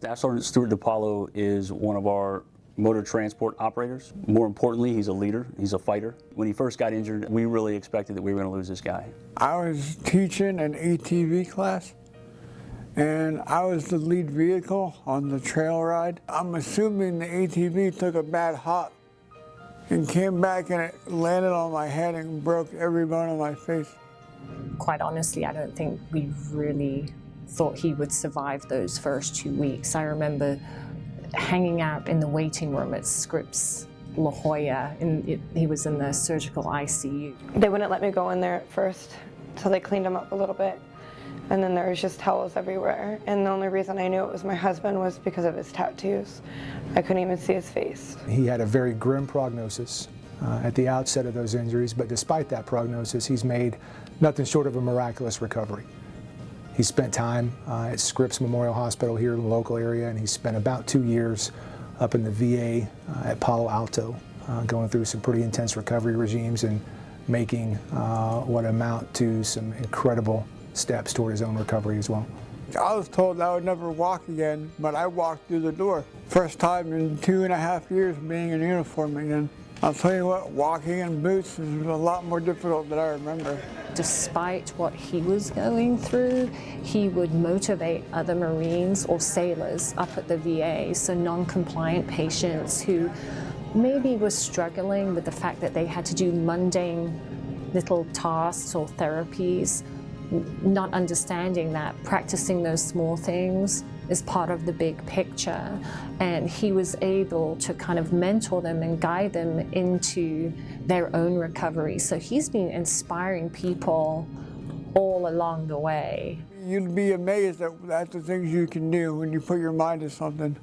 Staff Sergeant Stuart DiPaolo is one of our motor transport operators. More importantly, he's a leader, he's a fighter. When he first got injured, we really expected that we were going to lose this guy. I was teaching an ATV class and I was the lead vehicle on the trail ride. I'm assuming the ATV took a bad hop and came back and it landed on my head and broke every bone in my face. Quite honestly, I don't think we really thought he would survive those first two weeks. I remember hanging out in the waiting room at Scripps La Jolla, and it, he was in the surgical ICU. They wouldn't let me go in there at first, so they cleaned him up a little bit. And then there was just towels everywhere. And the only reason I knew it was my husband was because of his tattoos. I couldn't even see his face. He had a very grim prognosis uh, at the outset of those injuries, but despite that prognosis, he's made nothing short of a miraculous recovery. He spent time uh, at Scripps Memorial Hospital here in the local area, and he spent about two years up in the VA uh, at Palo Alto, uh, going through some pretty intense recovery regimes and making uh, what amount to some incredible steps toward his own recovery as well. I was told I would never walk again, but I walked through the door. First time in two and a half years being in uniform again. I'll tell you what, walking in boots is a lot more difficult than I remember. Despite what he was going through, he would motivate other Marines or sailors up at the VA, so non-compliant patients who maybe were struggling with the fact that they had to do mundane little tasks or therapies not understanding that practicing those small things is part of the big picture. And he was able to kind of mentor them and guide them into their own recovery. So he's been inspiring people all along the way. You'd be amazed at, at the things you can do when you put your mind to something.